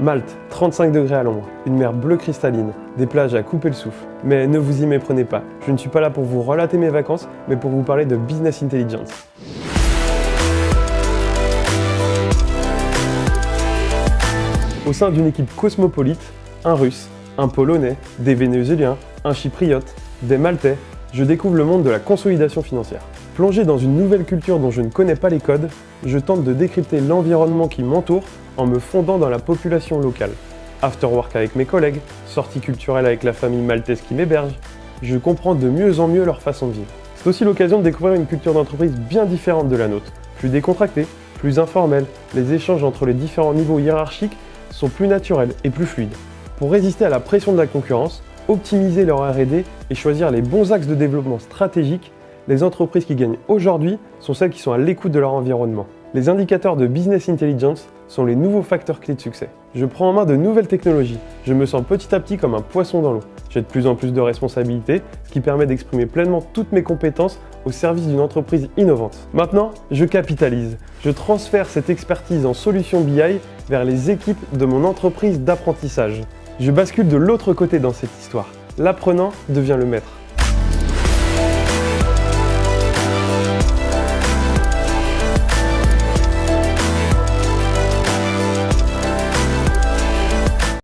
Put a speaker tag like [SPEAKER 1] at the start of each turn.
[SPEAKER 1] Malte, 35 degrés à l'ombre, une mer bleue cristalline, des plages à couper le souffle. Mais ne vous y méprenez pas, je ne suis pas là pour vous relater mes vacances, mais pour vous parler de Business Intelligence. Au sein d'une équipe cosmopolite, un russe, un polonais, des vénézuéliens, un chypriote, des maltais, je découvre le monde de la consolidation financière. Plongé dans une nouvelle culture dont je ne connais pas les codes, je tente de décrypter l'environnement qui m'entoure en me fondant dans la population locale. After work avec mes collègues, sorties culturelles avec la famille maltaise qui m'héberge, je comprends de mieux en mieux leur façon de vivre. C'est aussi l'occasion de découvrir une culture d'entreprise bien différente de la nôtre, plus décontractée, plus informelle, les échanges entre les différents niveaux hiérarchiques sont plus naturels et plus fluides. Pour résister à la pression de la concurrence, optimiser leur R&D et choisir les bons axes de développement stratégique, les entreprises qui gagnent aujourd'hui sont celles qui sont à l'écoute de leur environnement. Les indicateurs de Business Intelligence sont les nouveaux facteurs clés de succès. Je prends en main de nouvelles technologies, je me sens petit à petit comme un poisson dans l'eau. J'ai de plus en plus de responsabilités, ce qui permet d'exprimer pleinement toutes mes compétences au service d'une entreprise innovante. Maintenant, je capitalise. Je transfère cette expertise en solutions BI vers les équipes de mon entreprise d'apprentissage. Je bascule de l'autre côté dans cette histoire. L'apprenant devient le maître.